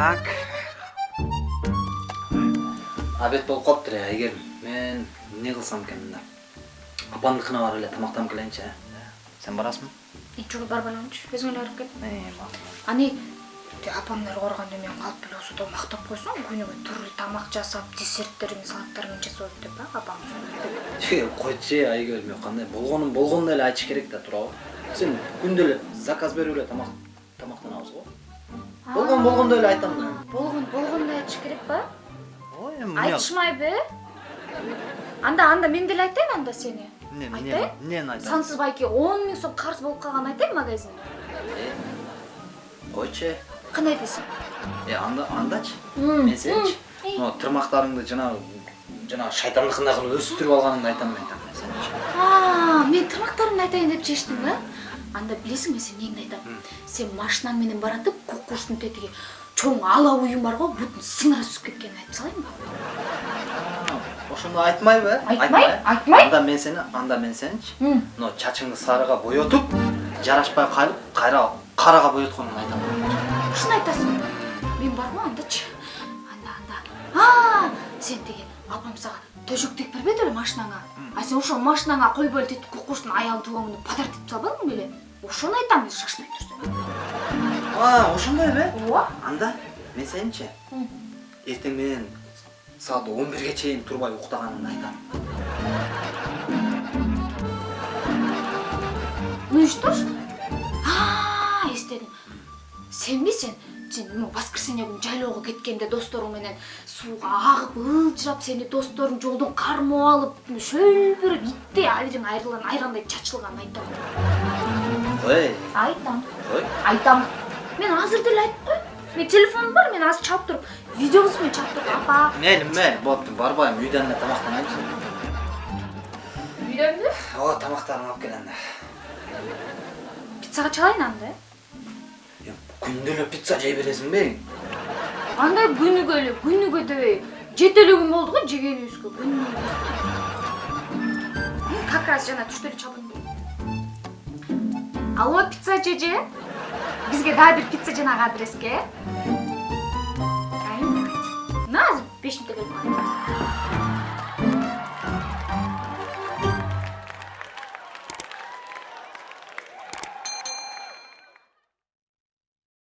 так обед болуп калыптыр э айгерим мен эмне кылсам экен мында апамдыкына барып эле тамактанып келейинчи сен барасыңбы жок барбай элемчи өзүң эле барып кел ани апамдар барганда мен калып эле осууда мактап койсоң күнүгө түрлүү тамак жасап десерттерин салаттарын жасап деп а апам койчу айгерим кандай болгонун болгондой эле айтыш керек да туурабы сен күндө эле заказ берип эле тамак тамактанабыз го болгон болгондой эле айтам да. Болгон болгондой айтыш керек ба ой эми айтышмайбы анда анда мен деле айтайын анда сени эмне айтайын. эмнени айтам сансыз байке он миң сом карыз болуп калганын айтайын магазин. Койчу э кандай дейсиң э анда андачы. Мен сеничи могу тырмактарыңды жанагы жанагы шайтандыкындай кылып өстүрүп алганыңды айтам мен сеничи мен тырмактарымды айтайын деп чечтиң да. Анда билесиңби сен эмнеңди айтам сен машинаң менен баратып кукуштун тетиги чоң ала уюм бар го бутун сыңыра түсүп кеткенин айтып салайынбы ошондо айтмайбы э айтмай айтмай анда мен сени анда мен сеничи мына чачыңды сарыга боетуп жарашпай калып кайра карага боетконуңду айтам ушуну айтасың. Мен барбы андачы анда анда сен тиги апам сага төшөк тегип бербеди беле машинаңа. А сен ошол машинаңа койбой эле тетип кукуштун аялын туугаңды подарок этип салбадың беле ошону айтам мен шашпай турсаң а ошондойбу э ооба анда мен сеничи эртең менен саат он бирге чейин турбай уктаганыңды айтам. Ну и что ж эстедим сенби сен? Сен воскресенье күнү жайлоого кеткенде досторуң менен сууга агып ылжырап сени досторуң жолдон кармап алып шөлбүрөп иттей абириң айрылган айрандай чачылганын айтам ой. Айтам ой. Айтам мен азыр деле айтып коеюн менин телефонум бар мен азыр чалып туруп видеобуз менен чалып туруп апа мейли мейли болупту барбайм үйдөн эле тамактанайынчы үйдөнбү ооба тамактарыңды алып кел анда пиццага чалайын анда э Эле пицца жей бересиңби андай күнүгө эле күнүгө дебей жети эле күн болду го жегенибизге күнүгө как раз жана түштө эле чалдым алло пицца жеже бизге дагы бир пицца жанагы адреске азыр беш мүнөттө келип